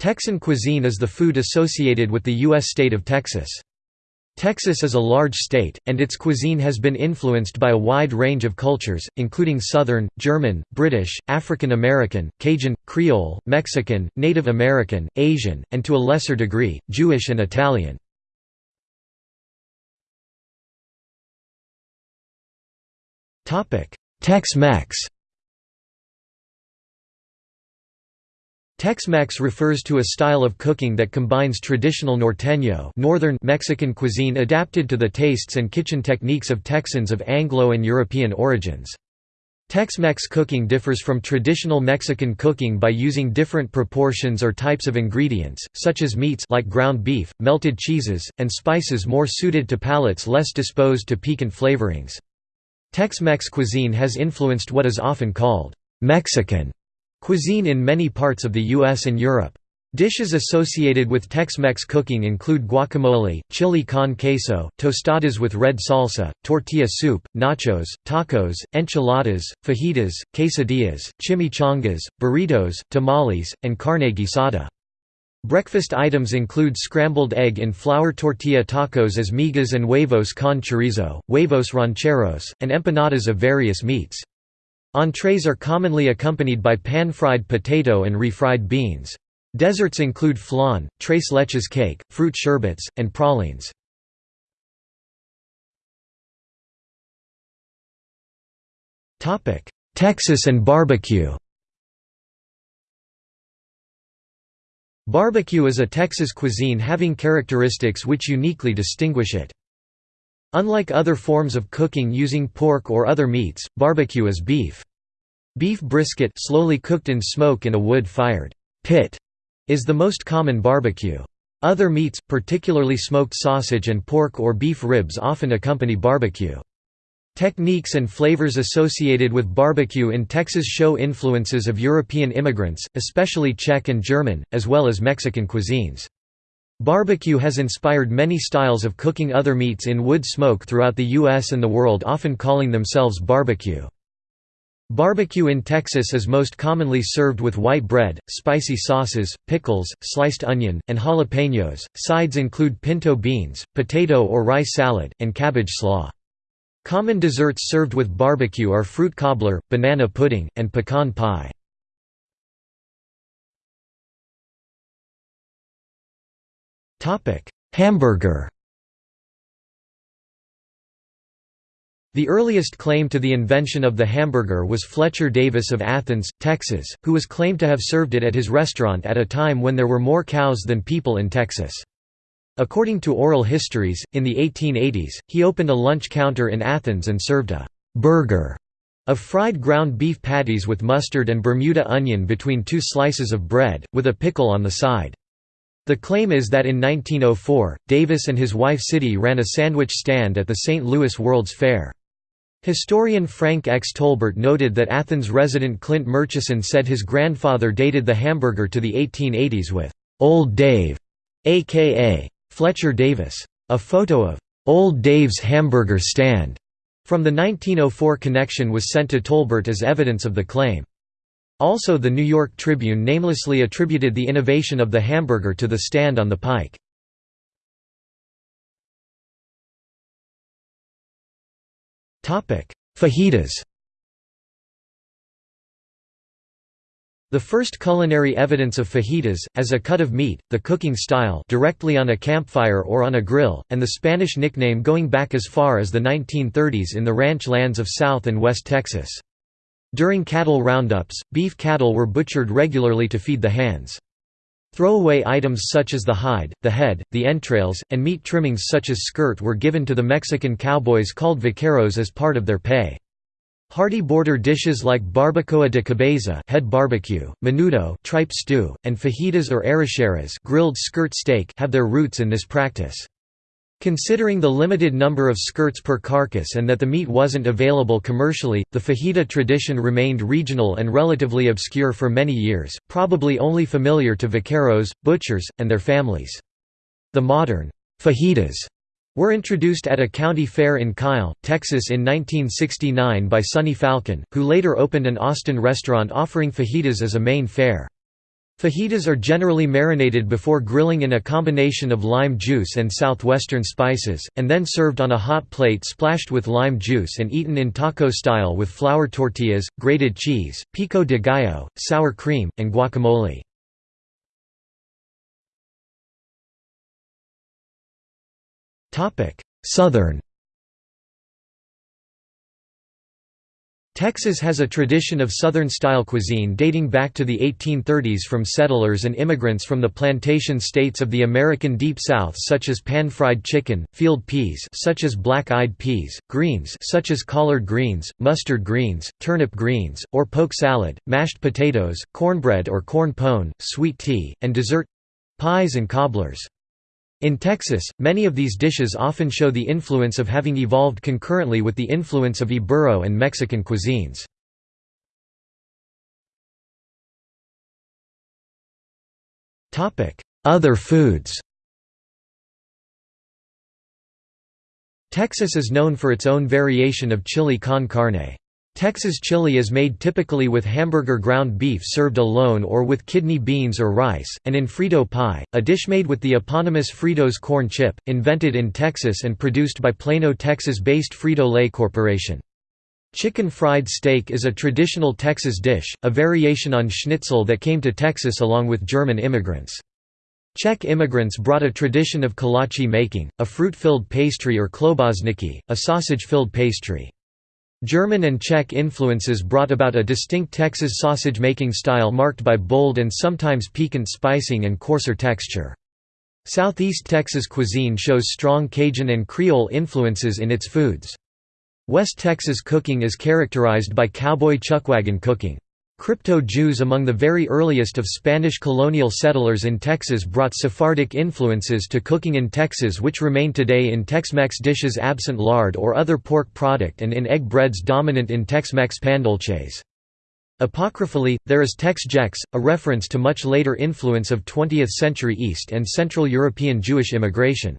Texan cuisine is the food associated with the U.S. state of Texas. Texas is a large state, and its cuisine has been influenced by a wide range of cultures, including Southern, German, British, African American, Cajun, Creole, Mexican, Native American, Asian, and to a lesser degree, Jewish and Italian. Tex-Mex Tex-Mex refers to a style of cooking that combines traditional norteño northern Mexican cuisine adapted to the tastes and kitchen techniques of Texans of Anglo and European origins. Tex-Mex cooking differs from traditional Mexican cooking by using different proportions or types of ingredients, such as meats like ground beef, melted cheeses, and spices more suited to palates less disposed to piquant flavorings. Tex-Mex cuisine has influenced what is often called Mexican Cuisine in many parts of the US and Europe. Dishes associated with Tex-Mex cooking include guacamole, chili con queso, tostadas with red salsa, tortilla soup, nachos, tacos, enchiladas, fajitas, quesadillas, chimichangas, burritos, tamales, and carne guisada. Breakfast items include scrambled egg in flour tortilla tacos as migas and huevos con chorizo, huevos rancheros, and empanadas of various meats. Entrees are commonly accompanied by pan-fried potato and refried beans. Desserts include flan, tres leches cake, fruit sherbets, and pralines. Texas and barbecue Barbecue is a Texas cuisine having characteristics which uniquely distinguish it. Unlike other forms of cooking using pork or other meats, barbecue is beef. Beef brisket slowly cooked in smoke in a wood-fired pit is the most common barbecue. Other meats, particularly smoked sausage and pork or beef ribs often accompany barbecue. Techniques and flavors associated with barbecue in Texas show influences of European immigrants, especially Czech and German, as well as Mexican cuisines. Barbecue has inspired many styles of cooking other meats in wood smoke throughout the U.S. and the world often calling themselves barbecue. Barbecue in Texas is most commonly served with white bread, spicy sauces, pickles, sliced onion, and jalapenos. Sides include pinto beans, potato or rice salad, and cabbage slaw. Common desserts served with barbecue are fruit cobbler, banana pudding, and pecan pie. Hamburger The earliest claim to the invention of the hamburger was Fletcher Davis of Athens, Texas, who was claimed to have served it at his restaurant at a time when there were more cows than people in Texas. According to oral histories, in the 1880s, he opened a lunch counter in Athens and served a «burger» of fried ground beef patties with mustard and Bermuda onion between two slices of bread, with a pickle on the side. The claim is that in 1904, Davis and his wife Ciddy ran a sandwich stand at the St. Louis World's Fair. Historian Frank X. Tolbert noted that Athens resident Clint Murchison said his grandfather dated the hamburger to the 1880s with «Old Dave», a.k.a. Fletcher Davis. A photo of «Old Dave's hamburger stand» from the 1904 connection was sent to Tolbert as evidence of the claim. Also the New York Tribune namelessly attributed the innovation of the hamburger to the stand on the pike. Fajitas The first culinary evidence of fajitas, as a cut of meat, the cooking style directly on a campfire or on a grill, and the Spanish nickname going back as far as the 1930s in the ranch lands of South and West Texas. During cattle roundups, beef cattle were butchered regularly to feed the hands. Throwaway items such as the hide, the head, the entrails, and meat trimmings such as skirt were given to the Mexican cowboys called vaqueros as part of their pay. Hearty border dishes like barbacoa de cabeza head barbecue, menudo tripe stew, and fajitas or arracheras grilled skirt steak have their roots in this practice. Considering the limited number of skirts per carcass and that the meat wasn't available commercially, the fajita tradition remained regional and relatively obscure for many years, probably only familiar to vaqueros, butchers, and their families. The modern fajitas were introduced at a county fair in Kyle, Texas in 1969 by Sonny Falcon, who later opened an Austin restaurant offering fajitas as a main fare. Fajitas are generally marinated before grilling in a combination of lime juice and southwestern spices, and then served on a hot plate splashed with lime juice and eaten in taco style with flour tortillas, grated cheese, pico de gallo, sour cream, and guacamole. Southern Texas has a tradition of Southern-style cuisine dating back to the 1830s from settlers and immigrants from the plantation states of the American Deep South such as pan-fried chicken, field peas such as black-eyed peas, greens such as collard greens, mustard greens, turnip greens, or poke salad, mashed potatoes, cornbread or corn pone, sweet tea, and dessert—pies and cobblers. In Texas, many of these dishes often show the influence of having evolved concurrently with the influence of Ibero and Mexican cuisines. Other foods Texas is known for its own variation of chili con carne. Texas chili is made typically with hamburger ground beef served alone or with kidney beans or rice, and in Frito pie, a dish made with the eponymous Fritos corn chip, invented in Texas and produced by Plano, Texas-based Frito-Lay Corporation. Chicken fried steak is a traditional Texas dish, a variation on schnitzel that came to Texas along with German immigrants. Czech immigrants brought a tradition of kolache making, a fruit-filled pastry or klobásniky, a sausage-filled pastry. German and Czech influences brought about a distinct Texas sausage-making style marked by bold and sometimes piquant spicing and coarser texture. Southeast Texas cuisine shows strong Cajun and Creole influences in its foods. West Texas cooking is characterized by cowboy chuckwagon cooking. Crypto-Jews among the very earliest of Spanish colonial settlers in Texas brought Sephardic influences to cooking in Texas which remain today in Tex-Mex dishes absent lard or other pork product and in egg breads dominant in Tex-Mex pandolces. Apocryphally, there is Tex-Jex, a reference to much later influence of 20th-century East and Central European Jewish immigration.